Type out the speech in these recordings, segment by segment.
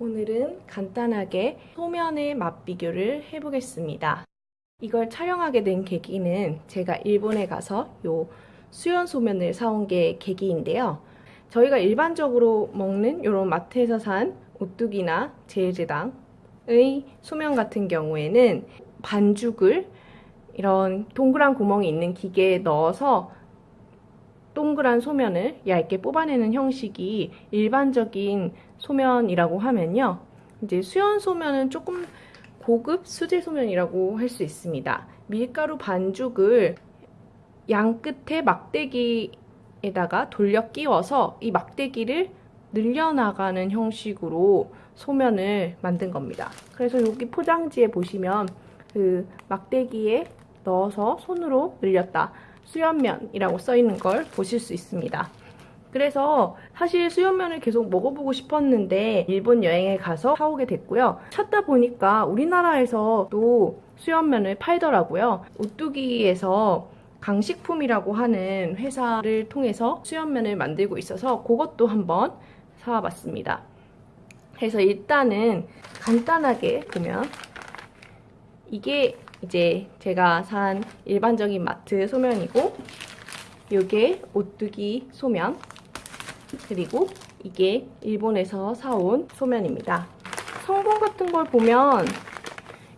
오늘은 간단하게 소면의 맛 비교를 해보겠습니다. 이걸 촬영하게 된 계기는 제가 일본에 가서 요 수연 소면을 사온 게 계기인데요. 저희가 일반적으로 먹는 이런 마트에서 산 오뚜기나 제일제당의 소면 같은 경우에는 반죽을 이런 동그란 구멍이 있는 기계에 넣어서 동그란 소면을 얇게 뽑아내는 형식이 일반적인 소면이라고 하면요. 이제 수연 소면은 조금 고급 수제 소면이라고 할 수 있습니다. 밀가루 반죽을 양 끝에 막대기에다가 돌려 끼워서 이 막대기를 늘려나가는 형식으로 소면을 만든 겁니다. 그래서 여기 포장지에 보시면 그 막대기에 넣어서 손으로 늘렸다. 수연면이라고 써 있는 걸 보실 수 있습니다. 그래서 사실 수연면을 계속 먹어보고 싶었는데 일본 여행에 가서 사오게 됐고요. 찾다 보니까 우리나라에서도 수연면을 팔더라고요. 오뚜기에서 강식품이라고 하는 회사를 통해서 수연면을 만들고 있어서 그것도 한번 사와봤습니다. 그래서 일단은 간단하게 보면 이게 이제 제가 산 일반적인 마트 소면이고 이게 오뚜기 소면 그리고 이게 일본에서 사온 소면입니다. 성분 같은 걸 보면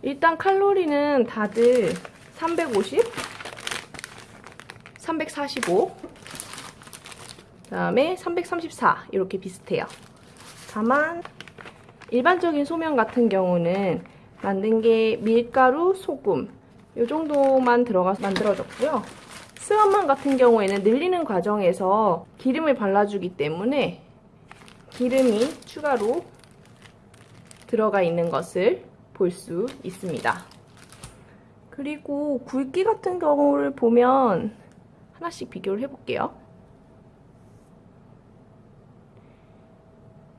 일단 칼로리는 다들 350, 345, 그 다음에 334 이렇게 비슷해요. 다만 일반적인 소면 같은 경우는 만든 게 밀가루, 소금 이 정도만 들어가서 만들어졌고요. 스완만 같은 경우에는 늘리는 과정에서 기름을 발라주기 때문에 기름이 추가로 들어가 있는 것을 볼 수 있습니다. 그리고 굵기 같은 경우를 보면 하나씩 비교를 해볼게요.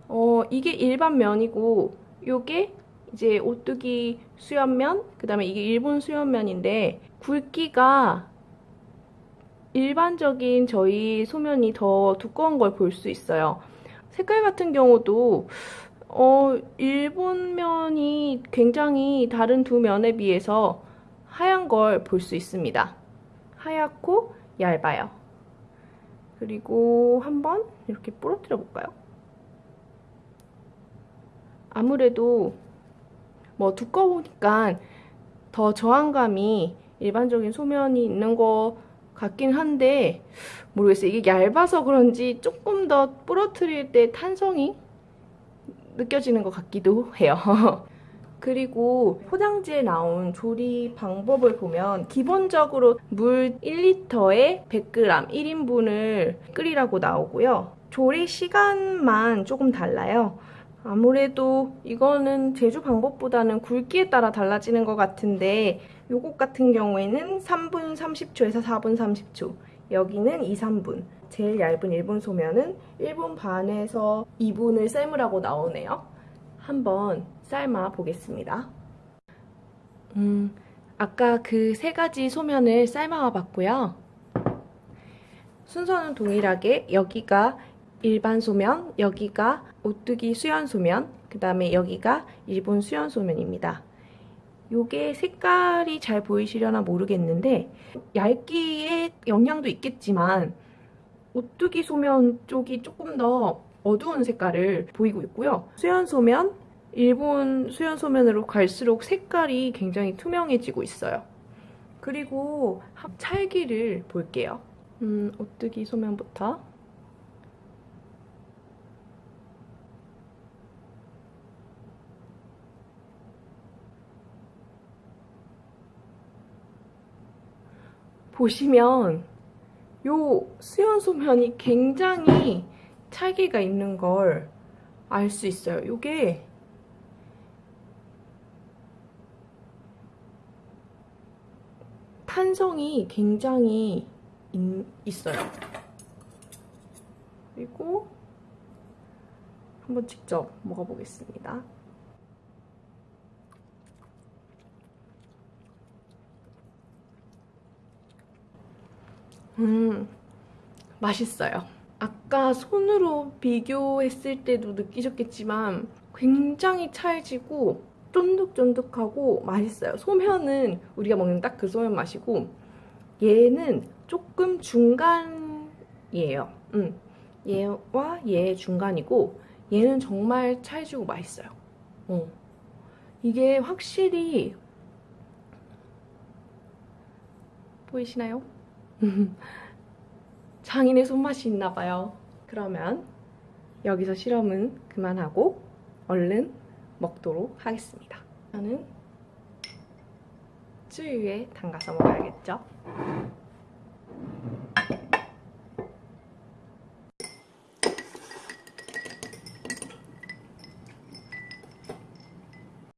어, 이게 일반 면이고 이게 이제 오뚜기 수연면, 그 다음에 이게 일본 수연면인데 굵기가 일반적인 저희 소면이 더 두꺼운 걸 볼 수 있어요. 색깔 같은 경우도 어, 일본 면이 굉장히 다른 두 면에 비해서 하얀 걸 볼 수 있습니다. 하얗고 얇아요. 그리고 한번 이렇게 부러뜨려 볼까요? 아무래도 뭐 두꺼우니까 더 저항감이 일반적인 소면이 있는 것 같긴 한데 모르겠어요. 이게 얇아서 그런지 조금 더 부러뜨릴 때 탄성이 느껴지는 것 같기도 해요. 그리고 포장지에 나온 조리 방법을 보면 기본적으로 물 1리터에 100g 1인분을 끓이라고 나오고요. 조리 시간만 조금 달라요. 아무래도 이거는 제조 방법보다는 굵기에 따라 달라지는 것 같은데 요것 같은 경우에는 3분 30초에서 4분 30초 여기는 2, 3분 제일 얇은 일본 소면은 1분 반에서 2분을 삶으라고 나오네요. 한번 삶아 보겠습니다. 음, 아까 그 세 가지 소면을 삶아 봤고요. 순서는 동일하게 여기가 일반 소면, 여기가 오뚜기 수연 소면, 그 다음에 여기가 일본 수연 소면입니다. 요게 색깔이 잘 보이시려나 모르겠는데 얇기에 영향도 있겠지만 오뚜기 소면 쪽이 조금 더 어두운 색깔을 보이고 있고요. 수연 소면, 일본 수연 소면으로 갈수록 색깔이 굉장히 투명해지고 있어요. 그리고 찰기를 볼게요. 음, 오뚜기 소면부터 보시면 요 수연 소면이 굉장히 찰기가 있는 걸 알 수 있어요. 요게 탄성이 굉장히 있, 있어요. 그리고 한번 직접 먹어보겠습니다. 음, 맛있어요. 아까 손으로 비교했을 때도 느끼셨겠지만 굉장히 찰지고 쫀득쫀득하고 맛있어요. 소면은 우리가 먹는 딱 그 소면 맛이고 얘는 조금 중간이에요. 음. 얘와 얘 중간이고 얘는 정말 찰지고 맛있어요. 어. 이게 확실히 보이시나요? 장인의 손맛이 있나 봐요. 그러면 여기서 실험은 그만하고 얼른 먹도록 하겠습니다. 저는 쯔유에 담가서 먹어야겠죠?